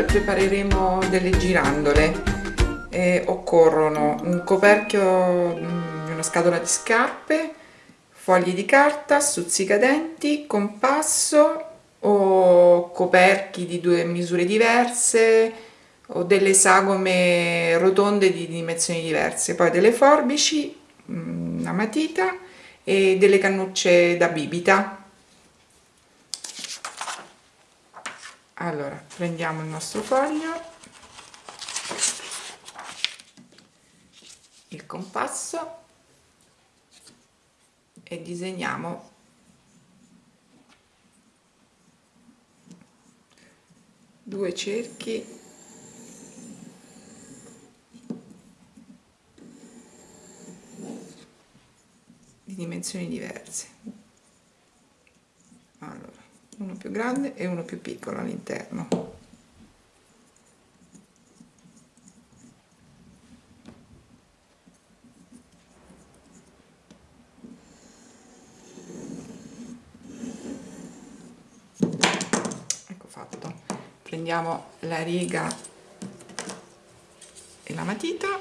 per prepareremo delle girandole. Eh, occorrono un coperchio di mm, una scatola di scarpe fogli di carta, stuzzicadenti, compasso o coperchi di due misure diverse o delle sagome rotonde di dimensioni diverse. Poi delle forbici, mm, una matita e delle cannucce da bibita allora prendiamo il nostro foglio il compasso e disegniamo due cerchi di dimensioni diverse. Allora uno più grande e uno più piccolo all'interno. Ecco fatto. Prendiamo la riga e la matita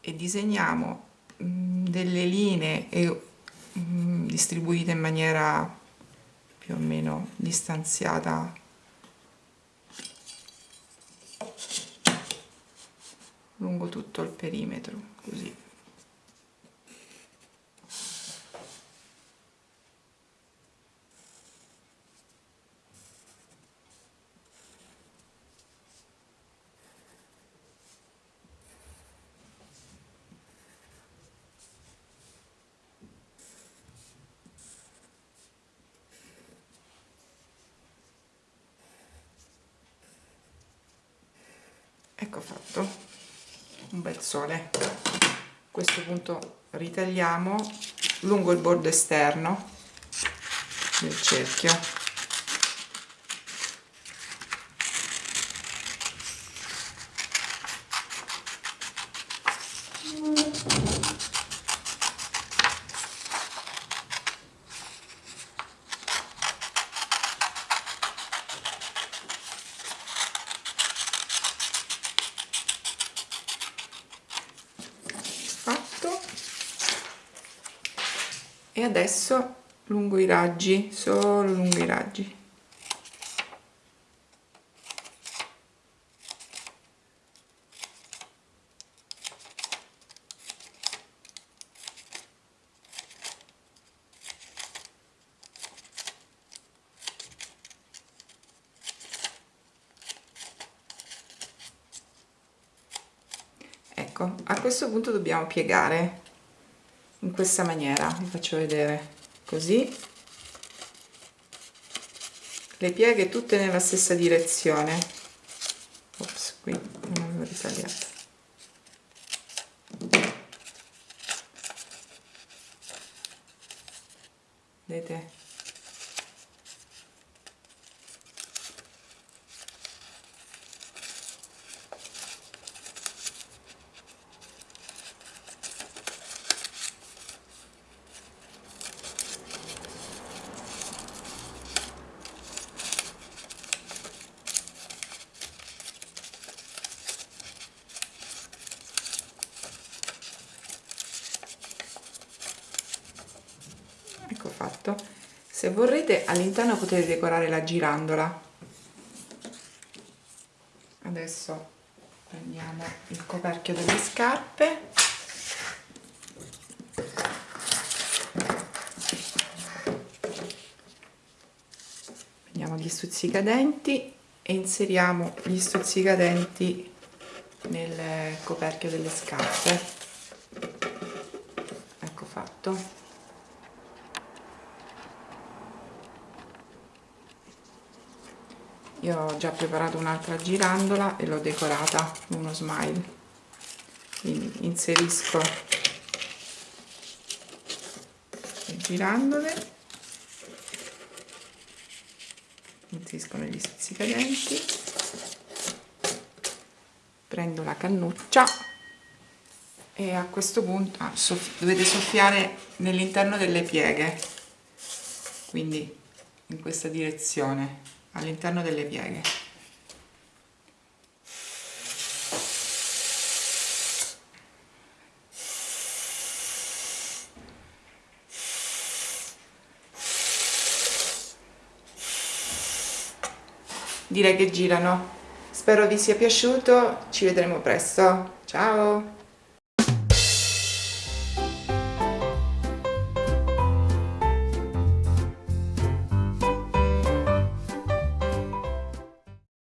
e disegniamo mm, delle linee e Mm, distribuite in maniera più o meno distanziata. Lungo tutto il perimetro così ecco fatto. Un bel sole. A questo punto ritagliamo lungo il bordo esterno del cerchio e adesso lungo i raggi solo lungo i raggi. Ecco a questo punto dobbiamo piegare in questa maniera vi faccio vedere così. Le pieghe tutte nella stessa direzione. Ops qui non avevo ritagliato. Vedete fatto se vorrete all'interno potete decorare la girandola. Adesso prendiamo il coperchio delle scarpe. Prendiamo gli stuzzicadenti e inseriamo gli stuzzicadenti nel coperchio delle scarpe. Ecco fatto io ho già preparato un'altra girandola e l'ho decorata uno smile. Quindi inserisco le girandole inserisco negli stuzzicadenti prendo la cannuccia e a questo punto ah, soff dovete soffiare nell'interno delle pieghe quindi in questa direzione all'interno delle pieghe. Direi che girano. Spero vi sia piaciuto. Ci vedremo presto. Ciao